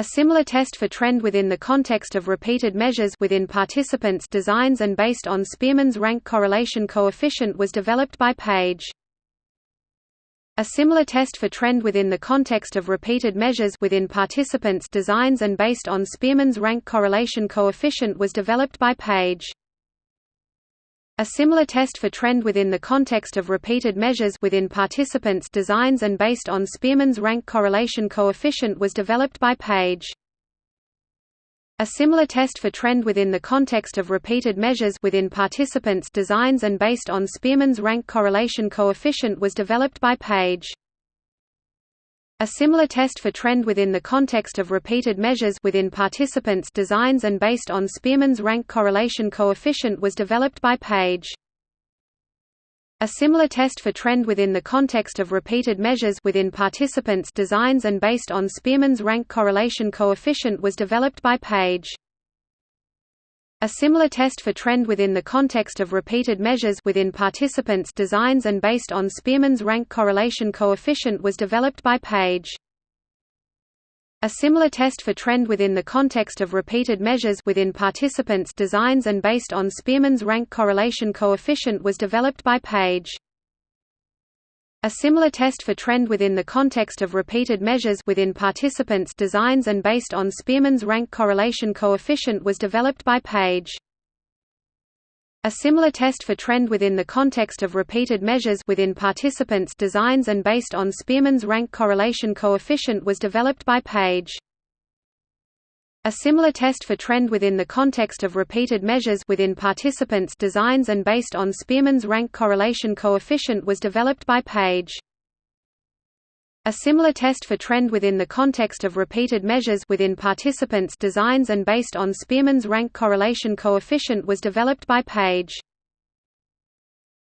A similar test for trend within the context of repeated measures within participants' designs and based on Spearman's rank correlation coefficient was developed by Page. A similar test for trend within the context of repeated measures within participants' designs and based on Spearman's rank correlation coefficient was developed by Page. A similar test for trend within the context of repeated measures within participants' designs and based on Spearman's rank correlation coefficient was developed by Page. A similar test for trend within the context of repeated measures within participants' designs and based on Spearman's rank correlation coefficient was developed by Page. A similar test for trend within the context of repeated measures within participants' designs and based on Spearman's rank correlation coefficient was developed by Page. A similar test for trend within the context of repeated measures within participants' designs and based on Spearman's rank correlation coefficient was developed by Page. A similar test for trend within the context of repeated measures within participants' designs and based on Spearman's rank correlation coefficient was developed by Page. A similar test for trend within the context of repeated measures within participants' designs and based on Spearman's rank correlation coefficient was developed by Page. A similar test for trend within the context of repeated measures within participants' designs and based on Spearman's rank correlation coefficient was developed by Page. A similar test for trend within the context of repeated measures within participants' designs and based on Spearman's rank correlation coefficient was developed by Page. A similar test for trend within the context of repeated measures within participants' designs and based on Spearman's rank correlation coefficient was developed by Page. A similar test for trend within the context of repeated measures within participants' designs and based on Spearman's rank correlation coefficient was developed by Page.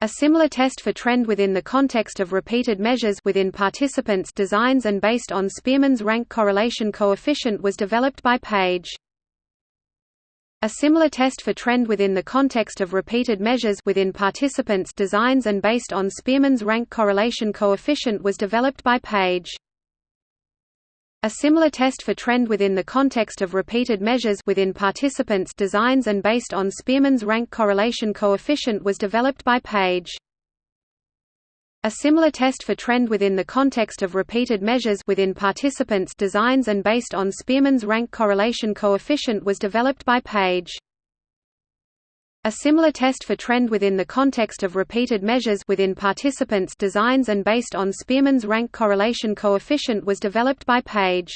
A similar test for trend within the context of repeated measures within participants' designs and based on Spearman's rank correlation coefficient was developed by Page. A similar test for trend within the context of repeated measures within participants' designs and based on Spearman's rank correlation coefficient was developed by Page. A similar test for trend within the context of repeated measures within participants' designs and based on Spearman's rank correlation coefficient was developed by Page. A similar test for trend within the context of repeated measures within participants' designs and based on Spearman's rank correlation coefficient was developed by Page. A similar test for trend within the context of repeated measures within participants' designs and based on Spearman's rank correlation coefficient was developed by Page.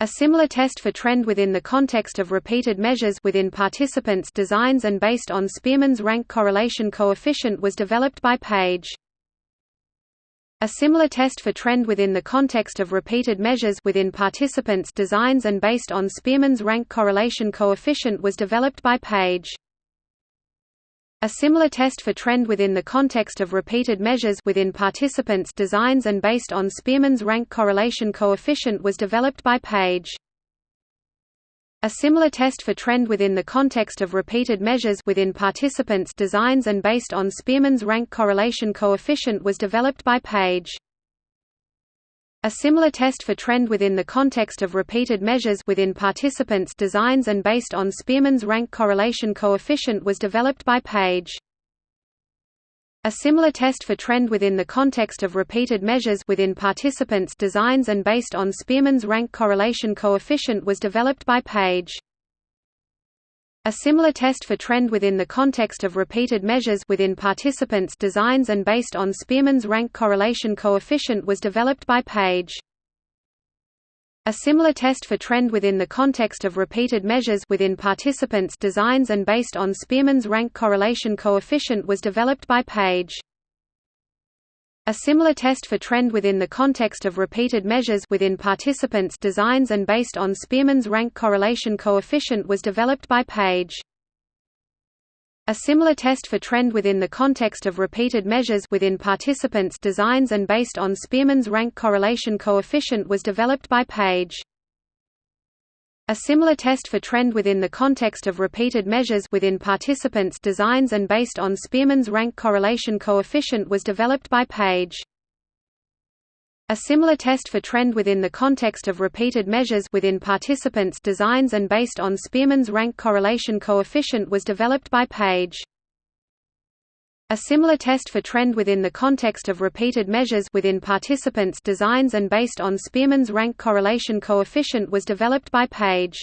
A similar test for trend within the context of repeated measures within participants' designs and based on Spearman's rank correlation coefficient was developed by Page. A similar test for trend within the context of repeated measures within participants' designs and based on Spearman's rank correlation coefficient was developed by Page. A similar test for trend within the context of repeated measures within participants' designs and based on Spearman's rank correlation coefficient was developed by Page. A similar test for trend within the context of repeated measures within participants' designs and based on Spearman's rank correlation coefficient was developed by Page. A similar test for trend within the context of repeated measures within participants' designs and based on Spearman's rank correlation coefficient was developed by Page. A similar test for trend within the context of repeated measures within participants' designs and based on Spearman's rank correlation coefficient was developed by Page. A similar test for trend within the context of repeated measures within participants' designs and based on Spearman's rank correlation coefficient was developed by Page. A similar test for trend within the context of repeated measures within participants' designs and based on Spearman's rank correlation coefficient was developed by Page. A similar test for trend within the context of repeated measures within participants' designs and based on Spearman's rank correlation coefficient was developed by Page. A similar test for trend within the context of repeated measures within participants' designs and based on Spearman's rank correlation coefficient was developed by Page. A similar test for trend within the context of repeated measures within participants' designs and based on Spearman's rank correlation coefficient was developed by Page. A similar test for trend within the context of repeated measures within participants' designs and based on Spearman's rank correlation coefficient was developed by Page. A similar test for trend within the context of repeated measures within participants' designs and based on Spearman's rank correlation coefficient was developed by Page.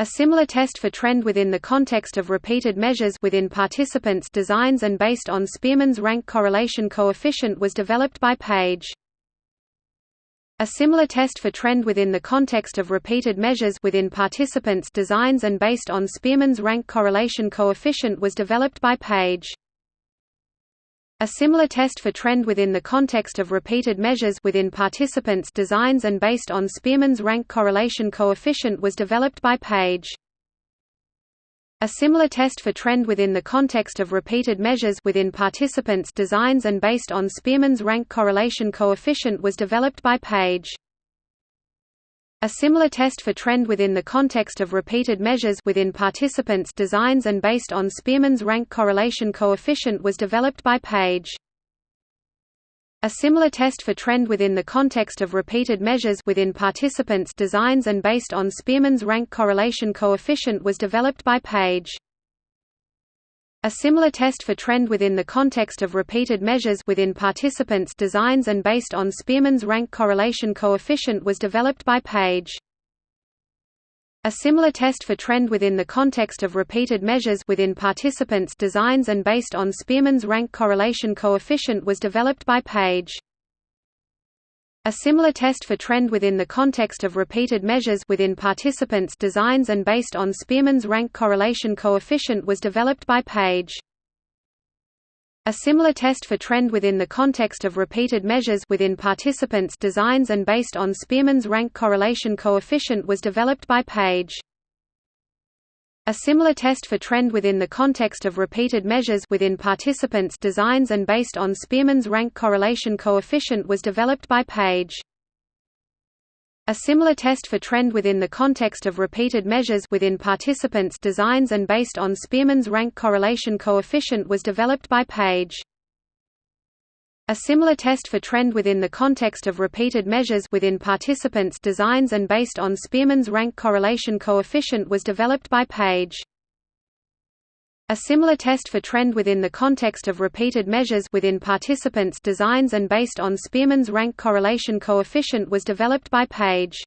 A similar test for trend within the context of repeated measures within participants' designs and based on Spearman's rank correlation coefficient was developed by Page. A similar test for trend within the context of repeated measures within participants' designs and based on Spearman's rank correlation coefficient was developed by Page. A similar test for trend within the context of repeated measures within participants' designs and based on Spearman's rank correlation coefficient was developed by Page. A similar test for trend within the context of repeated measures within participants' designs and based on Spearman's rank correlation coefficient was developed by Page. A similar test for trend within the context of repeated measures within participants' designs and based on Spearman's rank correlation coefficient was developed by Page. A similar test for trend within the context of repeated measures within participants' designs and based on Spearman's rank correlation coefficient was developed by Page. A similar test for trend within the context of repeated measures within participants' designs and based on Spearman's rank correlation coefficient was developed by Page. A similar test for trend within the context of repeated measures within participants' designs and based on Spearman's rank correlation coefficient was developed by Page. A similar test for trend within the context of repeated measures within participants' designs and based on Spearman's rank correlation coefficient was developed by Page. A similar test for trend within the context of repeated measures within participants' designs and based on Spearman's rank correlation coefficient was developed by Page. A similar test for trend within the context of repeated measures within participants' designs and based on Spearman's rank correlation coefficient was developed by Page. A similar test for trend within the context of repeated measures within participants' designs and based on Spearman's rank correlation coefficient was developed by Page. A similar test for trend within the context of repeated measures within participants' designs and based on Spearman's rank correlation coefficient was developed by Page. A similar test for trend within the context of repeated measures within participants' designs and based on Spearman's rank correlation coefficient was developed by Page.